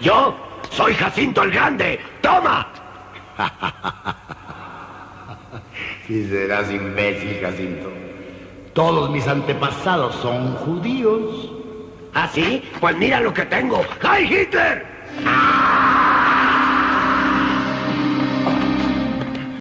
Yo soy Jacinto el Grande. ¡Toma! Si serás imbécil, Jacinto. Todos mis antepasados son judíos. ¿Ah, sí? Pues mira lo que tengo. ¡Ay, Hitler! ¡Ah!